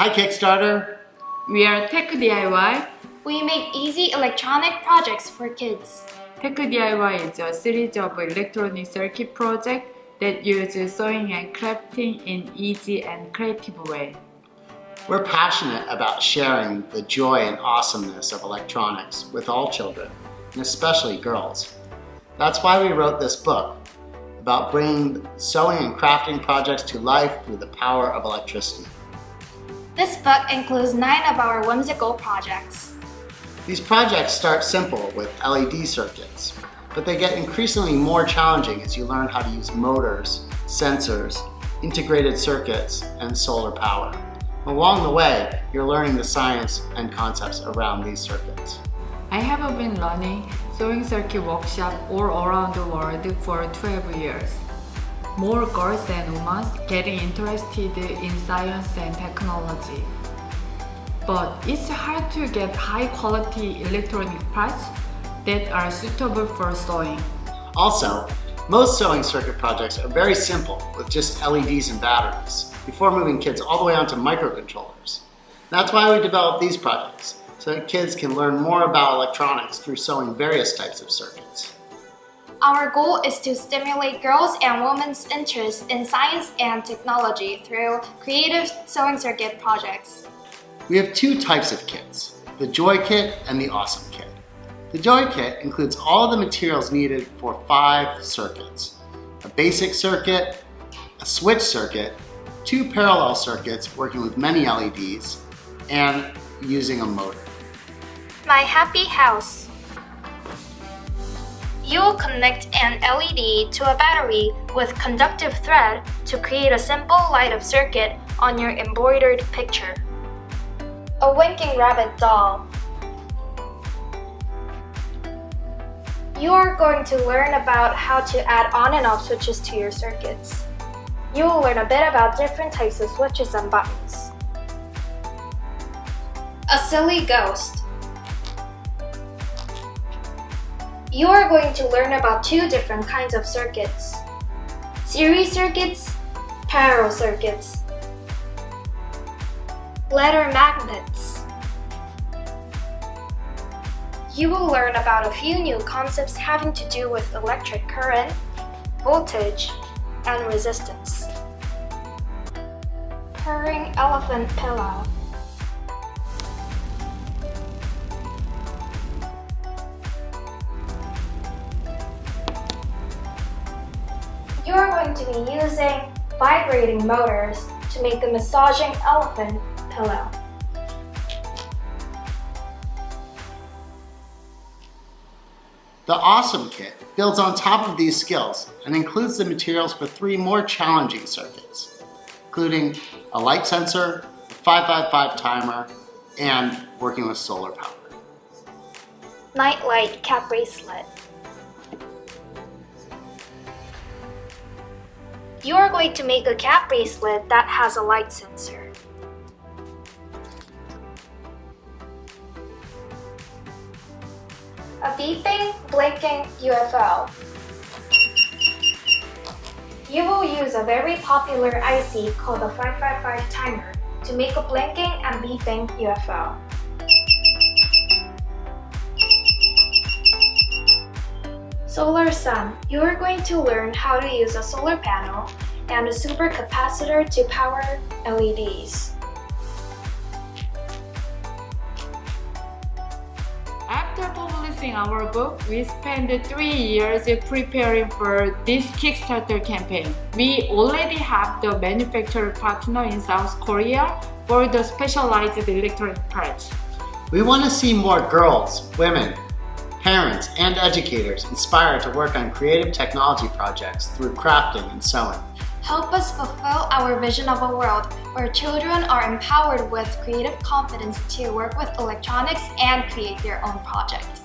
Hi Kickstarter! We are Tech DIY. We make easy electronic projects for kids. Tech DIY is a series of electronic circuit projects that use sewing and crafting in easy and creative way. We're passionate about sharing the joy and awesomeness of electronics with all children, and especially girls. That's why we wrote this book about bringing sewing and crafting projects to life through the power of electricity. This book includes nine of our whimsical projects. These projects start simple with LED circuits, but they get increasingly more challenging as you learn how to use motors, sensors, integrated circuits, and solar power. Along the way, you're learning the science and concepts around these circuits. I have been learning sewing circuit workshop all around the world for 12 years. More girls and women getting interested in science and technology. But it's hard to get high quality electronic parts that are suitable for sewing. Also, most sewing circuit projects are very simple with just LEDs and batteries before moving kids all the way onto microcontrollers. That's why we developed these projects, so that kids can learn more about electronics through sewing various types of circuits. Our goal is to stimulate girls and women's interest in science and technology through creative sewing circuit projects. We have two types of kits, the Joy Kit and the Awesome Kit. The Joy Kit includes all the materials needed for five circuits. A basic circuit, a switch circuit, two parallel circuits working with many LEDs, and using a motor. My Happy House You will connect an LED to a battery with conductive thread to create a simple light-up circuit on your embroidered picture. A winking rabbit doll You are going to learn about how to add on and off switches to your circuits. You will learn a bit about different types of switches and buttons. A silly ghost. You are going to learn about two different kinds of circuits. Series circuits, parallel circuits. Letter magnets. You will learn about a few new concepts having to do with electric current, voltage, and resistance. Purring elephant pillow. You are going to be using vibrating motors to make the massaging elephant pillow. The Awesome Kit builds on top of these skills and includes the materials for three more challenging circuits, including a light sensor, a 555 timer, and working with solar power. Nightlight cap bracelet. You are going to make a cap bracelet that has a light sensor. A beeping, blinking UFO. You will use a very popular IC called the 555 timer to make a blinking and beeping UFO. Solar Sun. You are going to learn how to use a solar panel and a supercapacitor to power LEDs. After publishing our book, we spent three years preparing for this Kickstarter campaign. We already have the manufacturer partner in South Korea for the specialized electronic parts. We want to see more girls, women, parents, and educators inspired to work on creative technology projects through crafting and sewing. Help us fulfill our vision of a world where children are empowered with creative confidence to work with electronics and create their own projects.